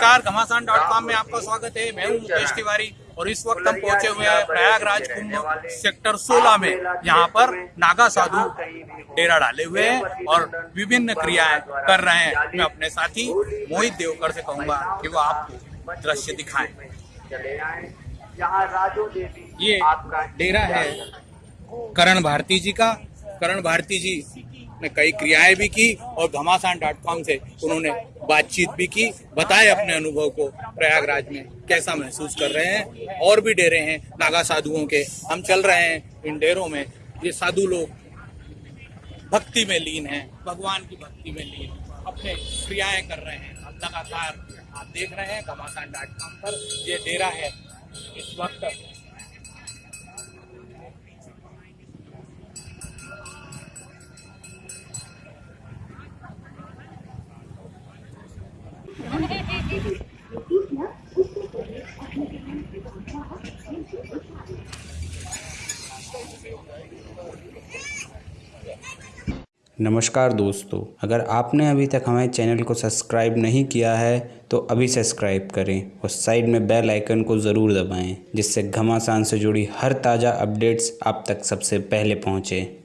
नमस्कार घमासान dot com में आपका स्वागत है। मैं हूँ मुकेश तिवारी और इस वक्त हम पहुँचे हुए हैं प्रयागराज कुंभ सेक्टर 16 में। यहाँ पर नागा साधु डेरा डाले हुए हैं और विभिन्न क्रियाएँ कर रहे हैं। मैं अपने साथी मोहित देवकर से कहूँगा कि वो आपको दृश्य दिखाएँ। ये डेरा है। करण भारती जी का। करण भारती जी ने कई क्रियाएँ भी की और घमासान डॉट कॉम से उन्होंने बातचीत भी की। बताए अपने अनुभव को प्रयागराज में, कैसा महसूस कर रहे हैं और भी डेरे हैं नागा साधुओं के। हम चल रहे हैं इन डेरों में, ये साधु लोग भक्ति में लीन हैं, भगवान की भक्ति में लीन अपने क्रियाएँ कर रहे हैं। लगातार आप देख रहे हैं घमासान डॉट कॉम पर ये डेरा है इस वक्त। नमस्कार दोस्तों, अगर आपने अभी तक हमारे चैनल को सब्सक्राइब नहीं किया है तो अभी सब्सक्राइब करें और साइड में बेल आइकन को ज़रूर दबाएँ, जिससे घमासान से जुड़ी हर ताज़ा अपडेट्स आप तक सबसे पहले पहुँचें।